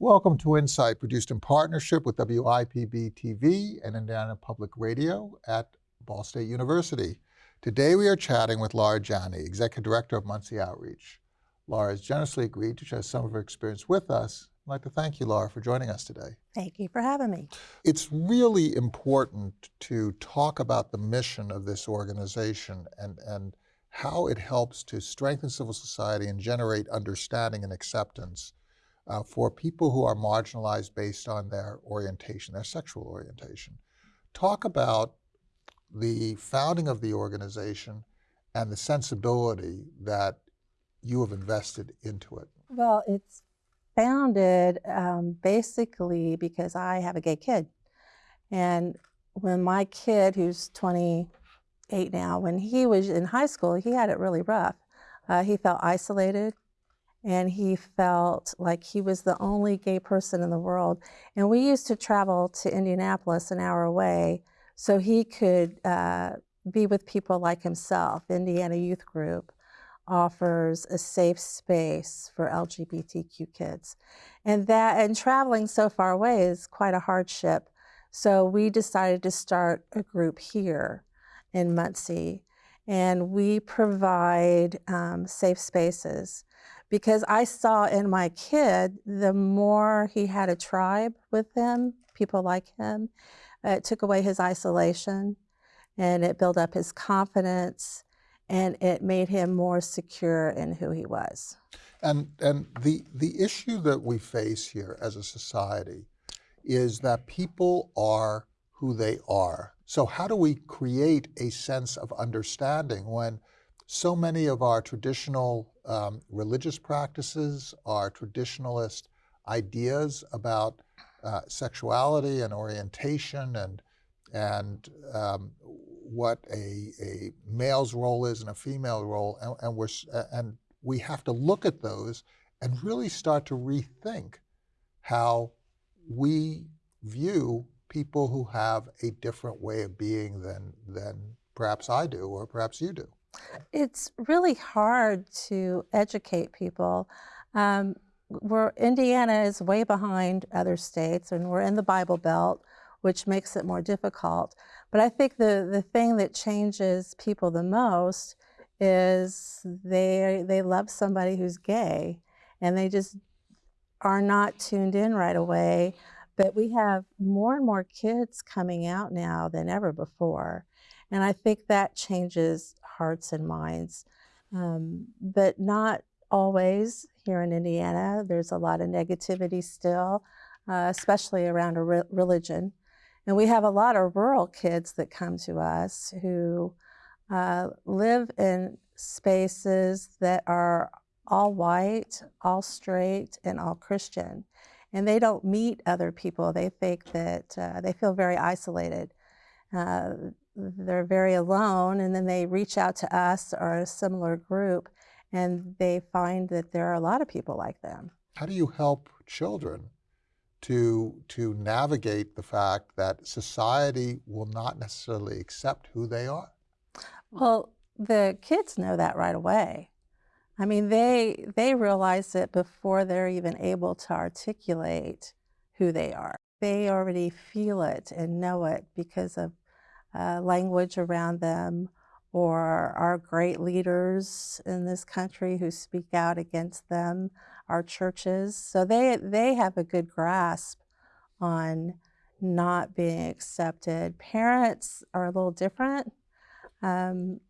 Welcome to Insight, produced in partnership with WIPB TV and Indiana Public Radio at Ball State University. Today we are chatting with Laura Janney, Executive Director of Muncie Outreach. Laura has generously agreed to share some of her experience with us. I'd like to thank you, Laura, for joining us today. Thank you for having me. It's really important to talk about the mission of this organization and, and how it helps to strengthen civil society and generate understanding and acceptance uh, for people who are marginalized based on their orientation, their sexual orientation. Talk about the founding of the organization and the sensibility that you have invested into it. Well, it's founded um, basically because I have a gay kid. And when my kid, who's 28 now, when he was in high school, he had it really rough. Uh, he felt isolated and he felt like he was the only gay person in the world. And we used to travel to Indianapolis an hour away so he could uh, be with people like himself. Indiana Youth Group offers a safe space for LGBTQ kids. And that and traveling so far away is quite a hardship. So we decided to start a group here in Muncie and we provide um, safe spaces because I saw in my kid, the more he had a tribe with him, people like him, uh, it took away his isolation and it built up his confidence and it made him more secure in who he was. And, and the, the issue that we face here as a society is that people are who they are. So how do we create a sense of understanding when so many of our traditional um, religious practices, our traditionalist ideas about uh, sexuality and orientation and, and um, what a, a male's role is and a female role, and, and, we're, and we have to look at those and really start to rethink how we view people who have a different way of being than, than perhaps I do or perhaps you do. It's really hard to educate people. Um, we're, Indiana is way behind other states and we're in the Bible Belt, which makes it more difficult. But I think the, the thing that changes people the most is they, they love somebody who's gay and they just are not tuned in right away. But we have more and more kids coming out now than ever before. And I think that changes hearts and minds, um, but not always here in Indiana. There's a lot of negativity still, uh, especially around re religion. And we have a lot of rural kids that come to us who uh, live in spaces that are all white, all straight, and all Christian. And they don't meet other people. They think that uh, they feel very isolated. Uh, they're very alone and then they reach out to us or a similar group and they find that there are a lot of people like them. How do you help children to, to navigate the fact that society will not necessarily accept who they are? Well, the kids know that right away. I mean, they, they realize it before they're even able to articulate who they are. They already feel it and know it because of uh, language around them or our great leaders in this country who speak out against them, our churches. So they, they have a good grasp on not being accepted. Parents are a little different um,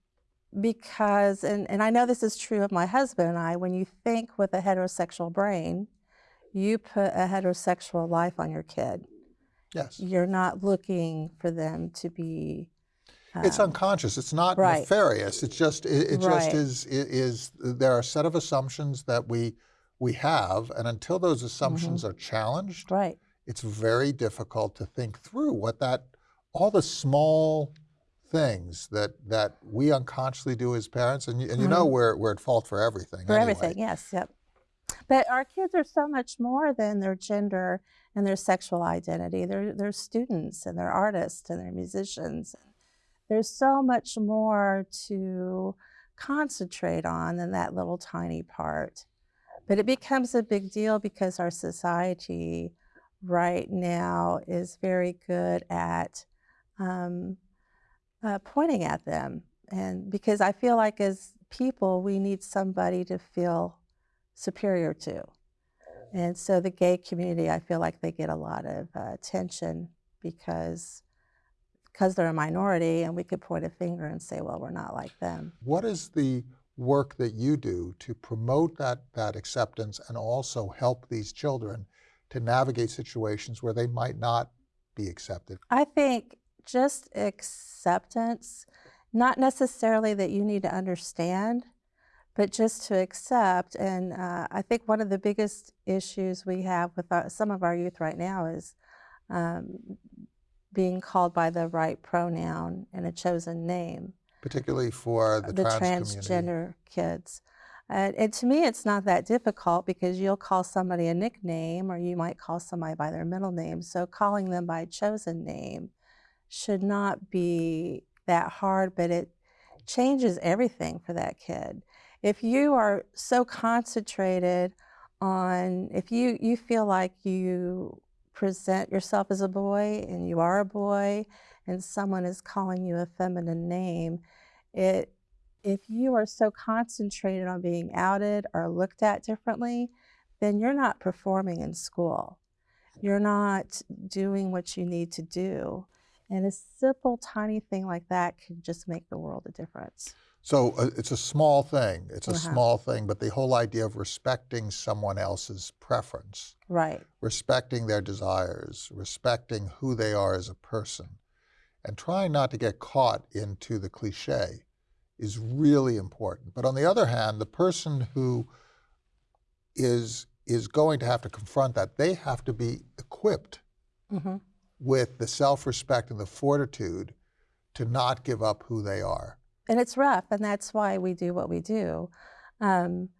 because, and, and I know this is true of my husband and I, when you think with a heterosexual brain, you put a heterosexual life on your kid. Yes. You're not looking for them to be. Um, it's unconscious. It's not right. nefarious. It's just it, it right. just is, is there are a set of assumptions that we we have, and until those assumptions mm -hmm. are challenged, right. it's very difficult to think through what that all the small things that that we unconsciously do as parents, and you, and you mm -hmm. know we're we're at fault for everything. For anyway. everything, yes, yep. But our kids are so much more than their gender and their sexual identity. They're, they're students and they're artists and they're musicians. There's so much more to concentrate on than that little tiny part. But it becomes a big deal because our society right now is very good at um, uh, pointing at them. And because I feel like as people, we need somebody to feel superior to. And so the gay community, I feel like they get a lot of uh, attention because because they're a minority and we could point a finger and say, well, we're not like them. What is the work that you do to promote that, that acceptance and also help these children to navigate situations where they might not be accepted? I think just acceptance, not necessarily that you need to understand, but just to accept. And uh, I think one of the biggest issues we have with our, some of our youth right now is um, being called by the right pronoun and a chosen name. Particularly for the, the trans transgender kids. Uh, and to me, it's not that difficult because you'll call somebody a nickname or you might call somebody by their middle name. So calling them by a chosen name should not be that hard, but it changes everything for that kid. If you are so concentrated on, if you, you feel like you present yourself as a boy and you are a boy and someone is calling you a feminine name, it if you are so concentrated on being outed or looked at differently, then you're not performing in school. You're not doing what you need to do. And a simple, tiny thing like that can just make the world a difference. So uh, it's a small thing. It's a Uh-huh. small thing, but the whole idea of respecting someone else's preference, Right. respecting their desires, respecting who they are as a person, and trying not to get caught into the cliche is really important. But on the other hand, the person who is is going to have to confront that, they have to be equipped hmm with the self-respect and the fortitude to not give up who they are. And it's rough, and that's why we do what we do. Um,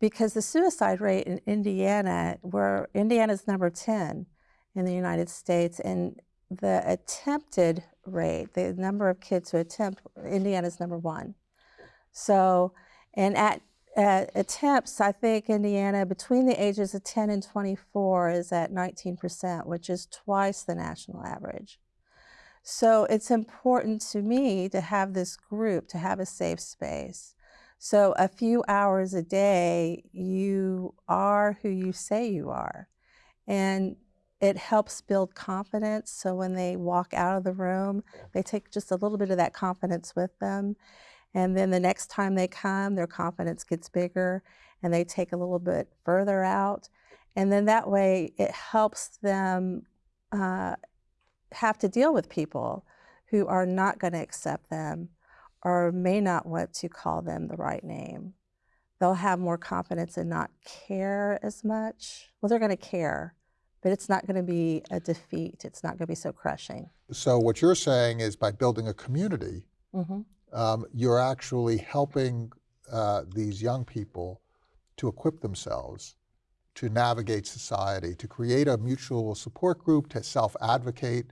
because the suicide rate in Indiana, where Indiana's number 10 in the United States, and the attempted rate, the number of kids who attempt, Indiana's number one. So, and at, at attempts, I think Indiana, between the ages of 10 and 24, is at 19%, which is twice the national average. So it's important to me to have this group, to have a safe space. So a few hours a day, you are who you say you are. And it helps build confidence. So when they walk out of the room, they take just a little bit of that confidence with them. And then the next time they come, their confidence gets bigger and they take a little bit further out. And then that way it helps them uh, have to deal with people who are not going to accept them or may not want to call them the right name. They'll have more confidence and not care as much. Well, they're going to care, but it's not going to be a defeat. It's not going to be so crushing. So what you're saying is by building a community, hmm um, you're actually helping uh, these young people to equip themselves to navigate society, to create a mutual support group, to self-advocate,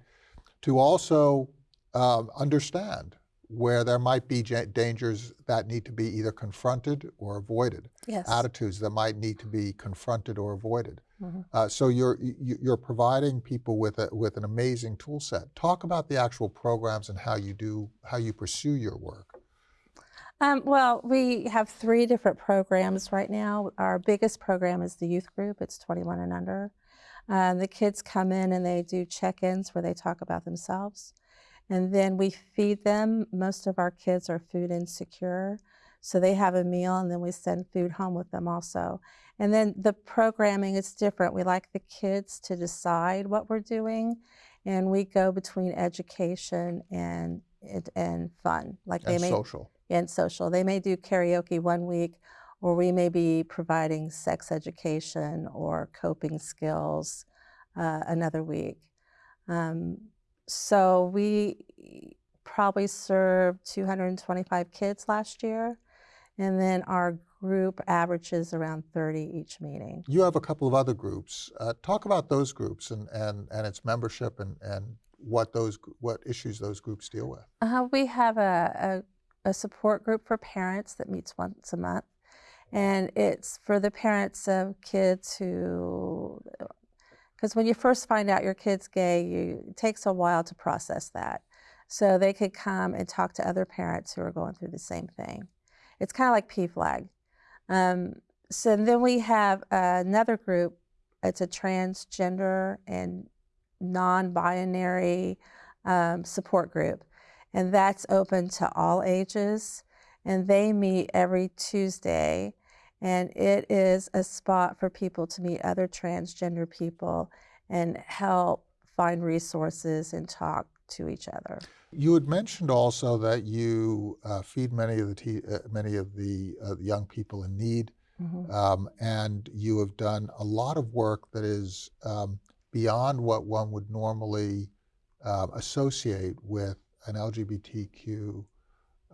to also um, understand where there might be dangers that need to be either confronted or avoided, Yes. attitudes that might need to be confronted or avoided. Mhm. Uh, so you're you- you're providing people with a with an amazing tool set. Talk about the actual programs and how you do how you pursue your work. Um, well, we have three different programs right now. Our biggest program is the youth group. It's 21 and under. Uh, the kids come in and they do check-ins where they talk about themselves. And then we feed them. Most of our kids are food insecure. So they have a meal and then we send food home with them also. And then the programming is different. We like the kids to decide what we're doing. And we go between education and, and, and fun. Like they and may social. and social. They may do karaoke one week, or we may be providing sex education or coping skills uh, another week. Um, so we probably served 225 kids last year, and then our group averages around 30 each meeting. You have a couple of other groups. Uh, talk about those groups and, and, and its membership and, and what those what issues those groups deal with. Uh, we have a, a, a support group for parents that meets once a month. And it's for the parents of kids who, because when you first find out your kid's gay, you, it takes a while to process that. So they could come and talk to other parents who are going through the same thing. It's kind of like PFLAG. Um, so then we have another group. It's a transgender and non-binary um, support group, and that's open to all ages. And they meet every Tuesday, and it is a spot for people to meet other transgender people and help find resources and talk to each other. You had mentioned also that you uh, feed many of the uh, many of the uh, young people in need, Mhm. um, and you have done a lot of work that is um, beyond what one would normally um, associate with an LGBTQ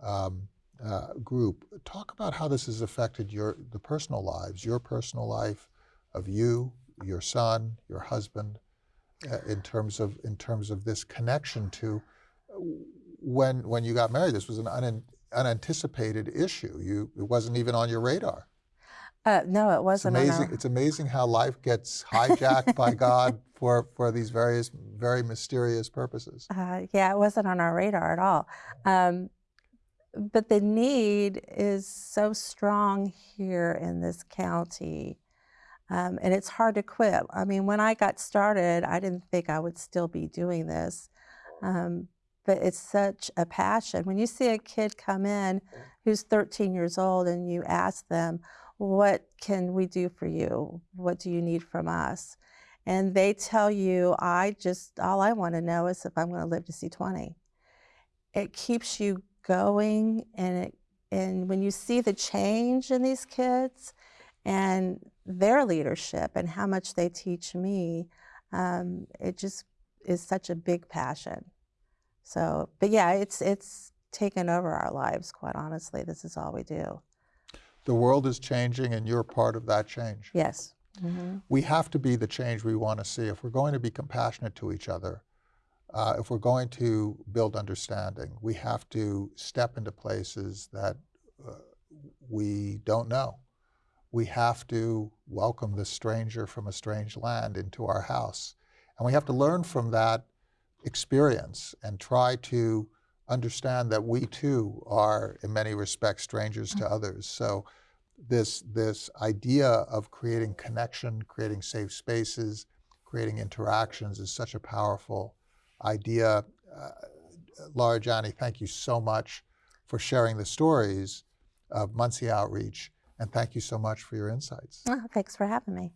um, uh, group. Talk about how this has affected your the personal lives, your personal life of you, your son, your husband, uh, in terms of in terms of this connection to uh, when when you got married. This was an un, unanticipated issue. You it wasn't even on your radar. Uh, no, it wasn't. on amazing. It's amazing how life gets hijacked by God for for these various very mysterious purposes. Uh, yeah, it wasn't on our radar at all. Um, but the need is so strong here in this county, um, and it's hard to quit. I mean, when I got started, I didn't think I would still be doing this, um, but it's such a passion. When you see a kid come in who's 13 years old and you ask them, What can we do for you? What do you need from us? and they tell you, I just, all I want to know is if I'm going to live to see 20. It keeps you going, and it, and when you see the change in these kids and their leadership and how much they teach me, um, it just is such a big passion. So, but yeah, it's it's taken over our lives. Quite honestly, this is all we do. The world is changing, and you're part of that change. Yes. hmm we have to be the change we want to see. If we're going to be compassionate to each other, uh, if we're going to build understanding, we have to step into places that uh, we don't know. We have to welcome the stranger from a strange land into our house. And we have to learn from that experience and try to understand that we too are, in many respects, strangers to others. So this this idea of creating connection, creating safe spaces, creating interactions is such a powerful idea. Uh, Laura Janney, thank you so much for sharing the stories of Muncie Outreach, and thank you so much for your insights. Oh, thanks for having me.